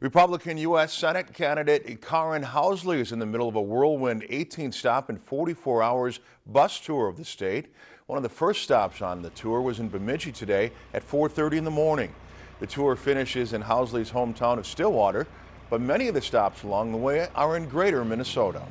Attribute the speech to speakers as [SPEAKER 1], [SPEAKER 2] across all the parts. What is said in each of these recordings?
[SPEAKER 1] Republican U.S. Senate candidate Karin Housley is in the middle of a whirlwind 18 stop and 44 hours bus tour of the state. One of the first stops on the tour was in Bemidji today at 4.30 in the morning. The tour finishes in Housley's hometown of Stillwater, but many of the stops along the way are in greater Minnesota.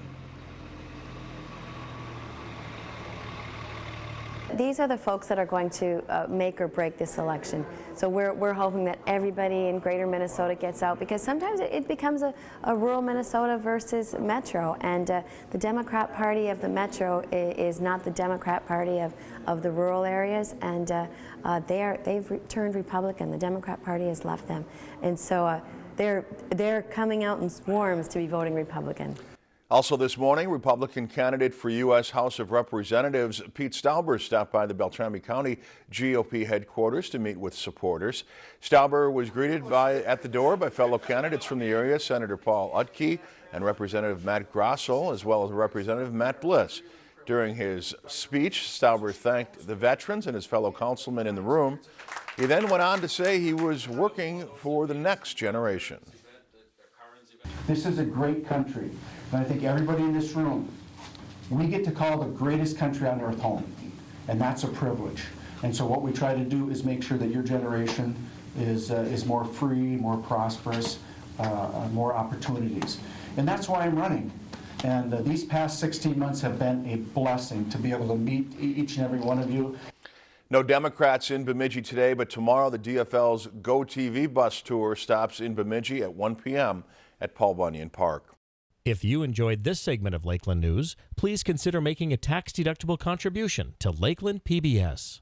[SPEAKER 2] These are the folks that are going to uh, make or break this election. So we're, we're hoping that everybody in greater Minnesota gets out because sometimes it, becomes a, a, rural Minnesota versus metro and uh, the Democrat Party of the metro is, not the Democrat Party of, of the rural areas and uh, uh they are, they've re turned Republican. The Democrat Party has left them. And so uh, they're, they're coming out in swarms to be voting Republican.
[SPEAKER 1] Also this morning, Republican candidate for U.S. House of Representatives Pete Stauber stopped by the Beltrami County GOP headquarters to meet with supporters. Stauber was greeted by at the door by fellow candidates from the area, Senator Paul Utke and Representative Matt Grossell, as well as Representative Matt Bliss. During his speech, Stauber thanked the veterans and his fellow councilmen in the room. He then went on to say he was working for the next generation.
[SPEAKER 3] This is a great country. And I think everybody in this room, we get to call the greatest country on earth home. And that's a privilege. And so what we try to do is make sure that your generation is, uh, is more free, more prosperous, uh, uh more opportunities. And that's why I'm running. And uh, these past 16 months have been a blessing to be able to meet each and every one of you.
[SPEAKER 1] No Democrats in Bemidji today, but tomorrow the DFL's Go TV bus tour stops in Bemidji at 1 p.m. at Paul Bunyan Park.
[SPEAKER 4] If you enjoyed this segment of Lakeland News, please consider making a tax-deductible contribution to Lakeland PBS.